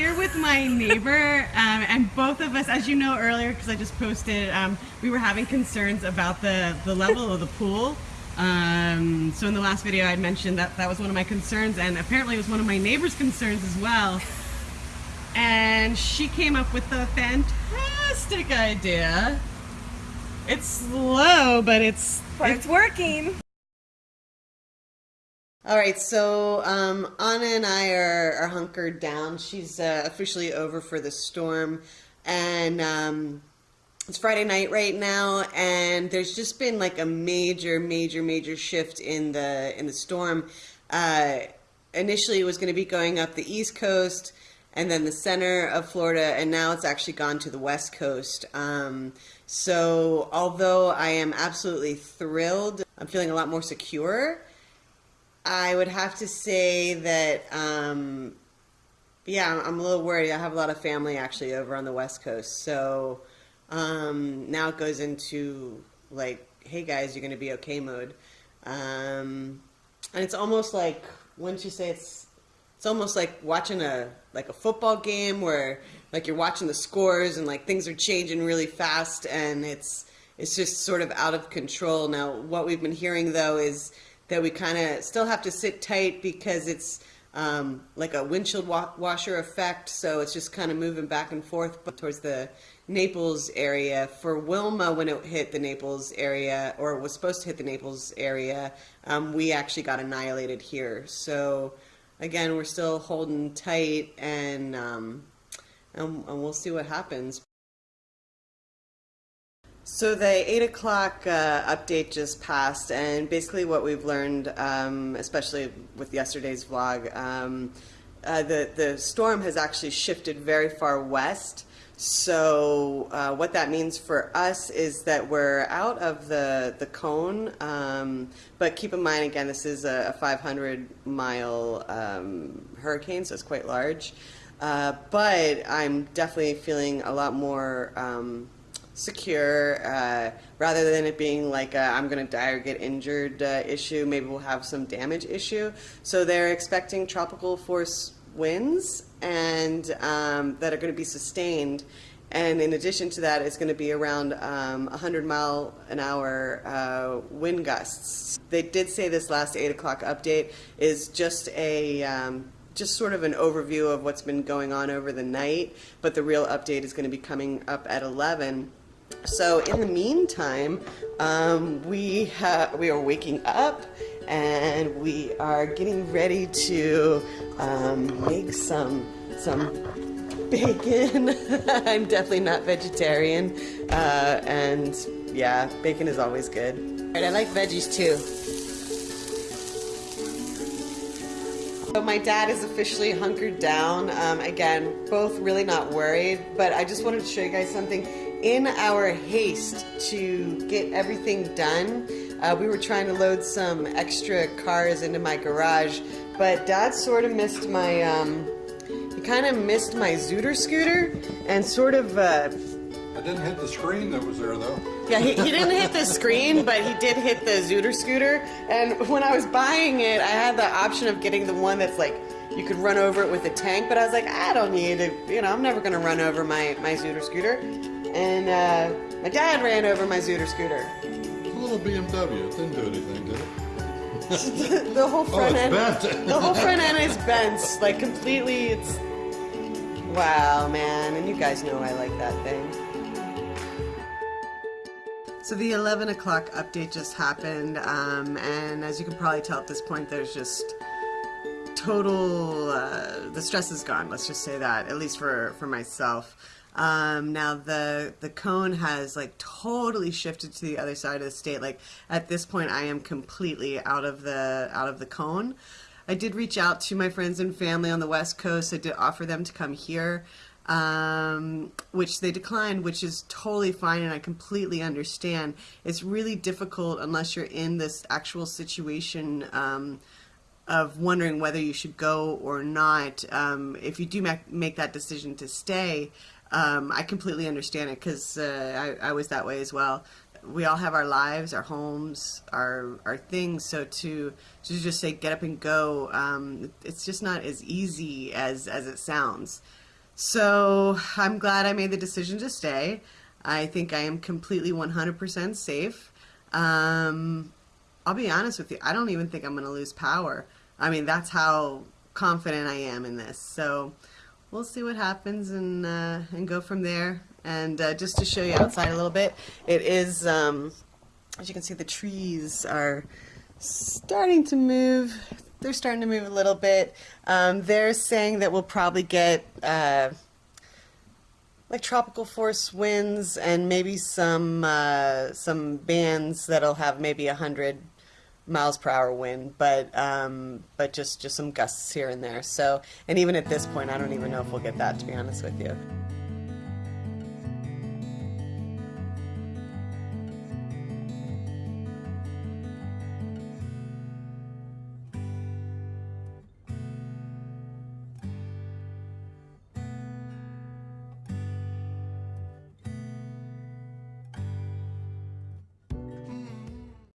here with my neighbor, um, and both of us, as you know earlier, because I just posted, um, we were having concerns about the, the level of the pool. Um, so in the last video, I mentioned that that was one of my concerns, and apparently it was one of my neighbor's concerns as well. And she came up with a fantastic idea. It's slow, but it's but it's working. All right, so um, Anna and I are, are hunkered down. She's uh, officially over for the storm, and um, it's Friday night right now, and there's just been like a major, major, major shift in the in the storm. Uh, initially, it was going to be going up the east coast and then the center of Florida, and now it's actually gone to the west coast. Um, so, although I am absolutely thrilled, I'm feeling a lot more secure I would have to say that, um, yeah, I'm a little worried. I have a lot of family actually over on the West Coast. So um, now it goes into like, hey guys, you're going to be okay mode. Um, and it's almost like, wouldn't you say it's, it's almost like watching a, like a football game where like you're watching the scores and like things are changing really fast and it's, it's just sort of out of control. Now, what we've been hearing though is, that we kind of still have to sit tight because it's um, like a windshield wa washer effect. So it's just kind of moving back and forth towards the Naples area. For Wilma, when it hit the Naples area, or was supposed to hit the Naples area, um, we actually got annihilated here. So again, we're still holding tight and, um, and, and we'll see what happens. So the 8 o'clock uh, update just passed, and basically what we've learned, um, especially with yesterday's vlog, um, uh, the, the storm has actually shifted very far west. So uh, what that means for us is that we're out of the, the cone, um, but keep in mind, again, this is a, a 500 mile um, hurricane, so it's quite large. Uh, but I'm definitely feeling a lot more um, secure uh, rather than it being like i am going to die or get injured uh, issue. Maybe we'll have some damage issue. So they're expecting tropical force winds and um, that are going to be sustained. And in addition to that, it's going to be around um, 100 mile an hour uh, wind gusts. They did say this last 8 o'clock update is just a um, just sort of an overview of what's been going on over the night, but the real update is going to be coming up at 11. So in the meantime, um, we we are waking up and we are getting ready to um, make some some bacon. I'm definitely not vegetarian, uh, and yeah, bacon is always good. And I like veggies too. So my dad is officially hunkered down. Um, again, both really not worried, but I just wanted to show you guys something in our haste to get everything done, uh, we were trying to load some extra cars into my garage, but Dad sort of missed my, um, he kind of missed my Zooter scooter and sort of, uh, I didn't hit the screen that was there though. Yeah, he, he didn't hit the screen, but he did hit the Zooter scooter. And when I was buying it, I had the option of getting the one that's like, you could run over it with a tank, but I was like, I don't need to, you know, I'm never going to run over my, my Zooter scooter and uh, my dad ran over my Zooter scooter. It's a little BMW. It didn't do anything, did it? the, the whole front oh, end. Bent. the whole front end is bent, like completely. It's wow, man, and you guys know I like that thing. So the 11 o'clock update just happened, um, and as you can probably tell at this point, there's just total. Uh, the stress is gone. Let's just say that, at least for for myself. Um, now the the cone has like totally shifted to the other side of the state. Like at this point, I am completely out of the out of the cone. I did reach out to my friends and family on the West Coast. I did offer them to come here, um, which they declined, which is totally fine, and I completely understand. It's really difficult unless you're in this actual situation. Um, of wondering whether you should go or not. Um, if you do make, make that decision to stay, um, I completely understand it because uh, I, I was that way as well. We all have our lives, our homes, our our things. So to to just say get up and go, um, it's just not as easy as as it sounds. So I'm glad I made the decision to stay. I think I am completely 100% safe. Um, I'll be honest with you, I don't even think I'm going to lose power. I mean, that's how confident I am in this. So we'll see what happens and uh, and go from there. And uh, just to show you outside a little bit, it is um, as you can see, the trees are starting to move. They're starting to move a little bit. Um, they're saying that we'll probably get uh, like tropical force winds and maybe some uh, some bands that'll have maybe a hundred miles per hour wind, but um, but just just some gusts here and there. So, and even at this point, I don't even know if we'll get that. To be honest with you.